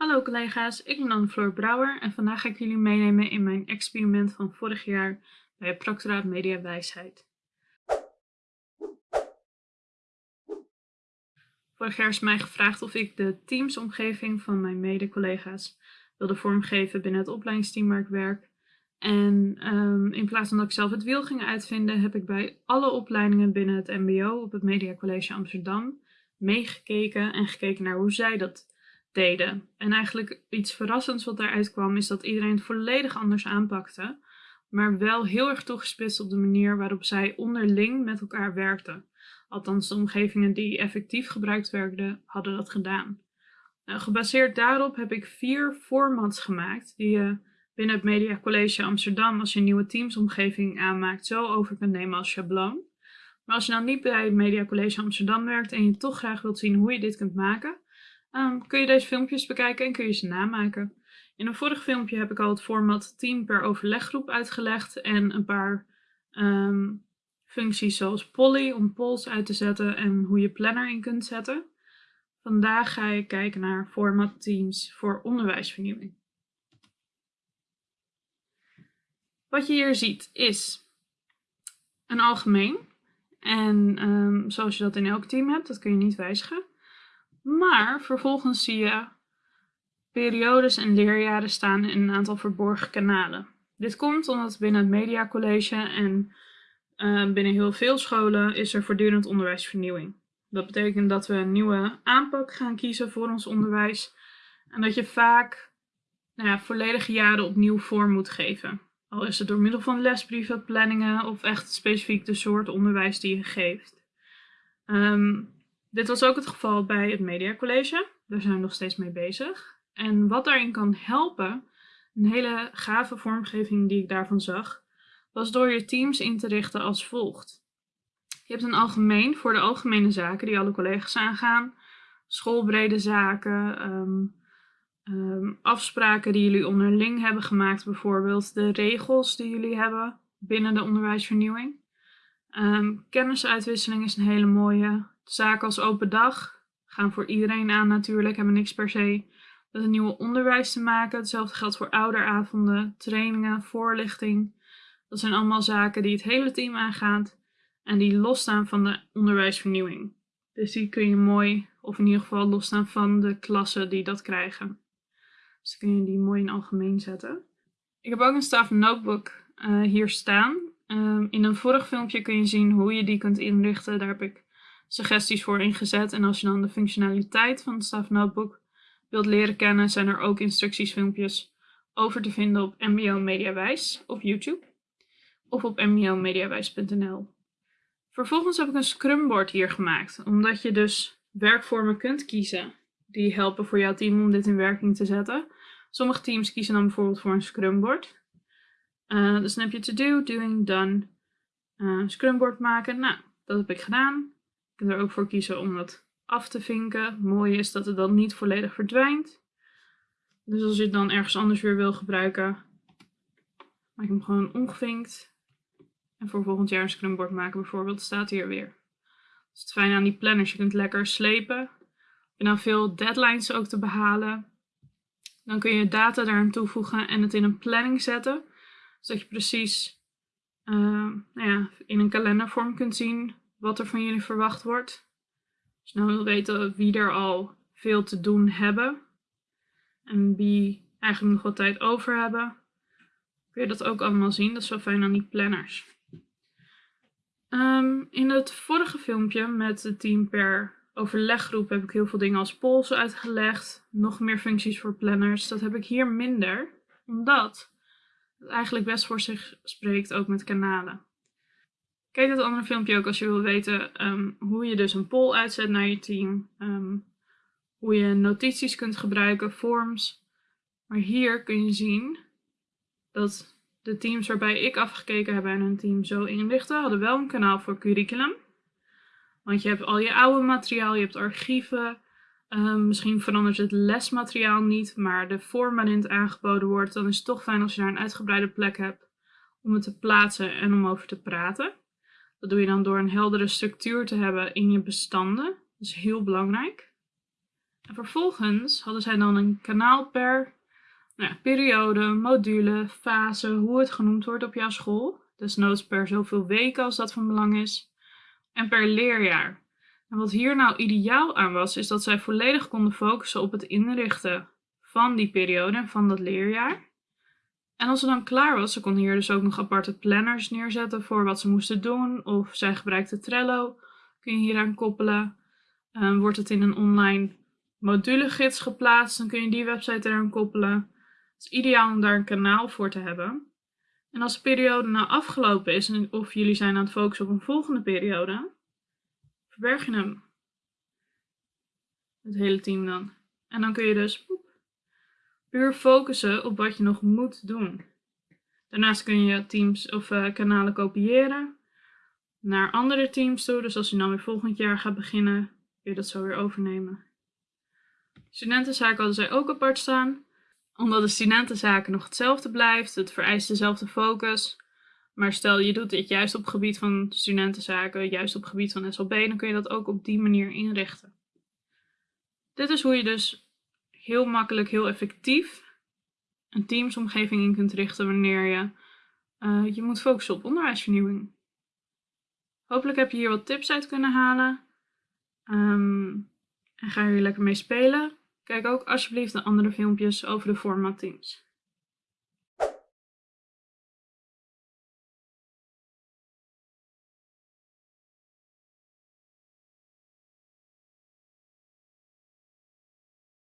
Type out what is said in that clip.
Hallo collega's, ik ben Anne-Floor Brouwer en vandaag ga ik jullie meenemen in mijn experiment van vorig jaar bij het Proctoraat Media Wijsheid. Vorig jaar is mij gevraagd of ik de teamsomgeving van mijn mede-collega's wilde vormgeven binnen het opleidingsteam waar ik werk. En um, in plaats van dat ik zelf het wiel ging uitvinden, heb ik bij alle opleidingen binnen het MBO op het Media College Amsterdam meegekeken en gekeken naar hoe zij dat deden. En eigenlijk iets verrassends wat daaruit kwam, is dat iedereen het volledig anders aanpakte, maar wel heel erg toegespitst op de manier waarop zij onderling met elkaar werkten. Althans, de omgevingen die effectief gebruikt werden, hadden dat gedaan. Nou, gebaseerd daarop heb ik vier formats gemaakt die je binnen het Media College Amsterdam, als je een nieuwe teamsomgeving aanmaakt, zo over kunt nemen als schabloon. Maar als je nou niet bij het Media College Amsterdam werkt en je toch graag wilt zien hoe je dit kunt maken, um, kun je deze filmpjes bekijken en kun je ze namaken. In een vorig filmpje heb ik al het format team per overleggroep uitgelegd en een paar um, functies zoals Polly om polls uit te zetten en hoe je planner in kunt zetten. Vandaag ga ik kijken naar format teams voor onderwijsvernieuwing. Wat je hier ziet is een algemeen. En um, zoals je dat in elk team hebt, dat kun je niet wijzigen. Maar vervolgens zie je periodes en leerjaren staan in een aantal verborgen kanalen. Dit komt omdat binnen het mediacollege en uh, binnen heel veel scholen is er voortdurend onderwijsvernieuwing. Dat betekent dat we een nieuwe aanpak gaan kiezen voor ons onderwijs en dat je vaak nou ja, volledige jaren opnieuw vorm moet geven. Al is het door middel van lesbrieven, planningen of echt specifiek de soort onderwijs die je geeft. Um, dit was ook het geval bij het Media College. Daar zijn we nog steeds mee bezig. En wat daarin kan helpen, een hele gave vormgeving die ik daarvan zag, was door je teams in te richten als volgt. Je hebt een algemeen voor de algemene zaken die alle collega's aangaan, schoolbrede zaken, um, um, afspraken die jullie onderling hebben gemaakt, bijvoorbeeld de regels die jullie hebben binnen de onderwijsvernieuwing. Um, kennisuitwisseling is een hele mooie. Zaken als open dag gaan voor iedereen aan natuurlijk, hebben niks per se met een nieuwe onderwijs te maken. Hetzelfde geldt voor ouderavonden, trainingen, voorlichting. Dat zijn allemaal zaken die het hele team aangaat en die losstaan van de onderwijsvernieuwing. Dus die kun je mooi, of in ieder geval losstaan van de klassen die dat krijgen. Dus dan kun je die mooi in algemeen zetten. Ik heb ook een staff notebook uh, hier staan. Um, in een vorig filmpje kun je zien hoe je die kunt inrichten. Daar heb ik suggesties voor ingezet. En als je dan de functionaliteit van het Staff Notebook wilt leren kennen, zijn er ook instructiesfilmpjes over te vinden op MBO Mediawijs op YouTube of op mbomediawijs.nl. Vervolgens heb ik een scrumboard hier gemaakt, omdat je dus werkvormen kunt kiezen die helpen voor jouw team om dit in werking te zetten. Sommige teams kiezen dan bijvoorbeeld voor een scrumboard. Uh, dus dan heb je to do, doing, done, uh, scrumboard maken. Nou, dat heb ik gedaan kunt er ook voor kiezen om dat af te vinken. Mooi is dat het dan niet volledig verdwijnt. Dus als je het dan ergens anders weer wil gebruiken, maak ik hem gewoon ongevinkt. En voor volgend jaar een scrumboard maken bijvoorbeeld, staat hier weer. Dat is het fijne aan die planners. Je kunt lekker slepen. En dan veel deadlines ook te behalen. Dan kun je data daaraan toevoegen en het in een planning zetten. Zodat je precies uh, nou ja, in een kalendervorm kunt zien wat er van jullie verwacht wordt. Je nou wil weten wie er al veel te doen hebben en wie eigenlijk nog wat tijd over hebben, kun je dat ook allemaal zien. Dat is wel fijn aan die planners. Um, in het vorige filmpje met het team per overleggroep heb ik heel veel dingen als polls uitgelegd. Nog meer functies voor planners. Dat heb ik hier minder, omdat het eigenlijk best voor zich spreekt ook met kanalen. Kijk het andere filmpje ook als je wil weten um, hoe je dus een poll uitzet naar je team. Um, hoe je notities kunt gebruiken, forms. Maar hier kun je zien dat de teams waarbij ik afgekeken heb en hun team zo inrichten, hadden wel een kanaal voor curriculum. Want je hebt al je oude materiaal, je hebt archieven. Um, misschien verandert het lesmateriaal niet, maar de vorm waarin het aangeboden wordt, dan is het toch fijn als je daar een uitgebreide plek hebt om het te plaatsen en om over te praten. Dat doe je dan door een heldere structuur te hebben in je bestanden. Dat is heel belangrijk. En vervolgens hadden zij dan een kanaal per nou, periode, module, fase, hoe het genoemd wordt op jouw school. Desnoods per zoveel weken als dat van belang is. En per leerjaar. En wat hier nou ideaal aan was, is dat zij volledig konden focussen op het inrichten van die periode en van dat leerjaar. En als ze dan klaar was, ze kon hier dus ook nog aparte planners neerzetten voor wat ze moesten doen. Of zij gebruikte Trello, kun je hieraan koppelen. Um, wordt het in een online modulegids geplaatst, dan kun je die website eraan koppelen. Het is ideaal om daar een kanaal voor te hebben. En als de periode nou afgelopen is of jullie zijn aan het focussen op een volgende periode, verberg je hem. Het hele team dan. En dan kun je dus puur focussen op wat je nog moet doen. Daarnaast kun je teams of uh, kanalen kopiëren naar andere teams toe. Dus als je dan weer volgend jaar gaat beginnen, kun je dat zo weer overnemen. Studentenzaken hadden zij ook apart staan. Omdat de studentenzaken nog hetzelfde blijft, het vereist dezelfde focus. Maar stel je doet dit juist op gebied van studentenzaken, juist op gebied van SLB, dan kun je dat ook op die manier inrichten. Dit is hoe je dus heel makkelijk, heel effectief een teamsomgeving in kunt richten wanneer je uh, je moet focussen op onderwijsvernieuwing. Hopelijk heb je hier wat tips uit kunnen halen. Um, en ga hier lekker mee spelen. Kijk ook alsjeblieft de andere filmpjes over de format teams.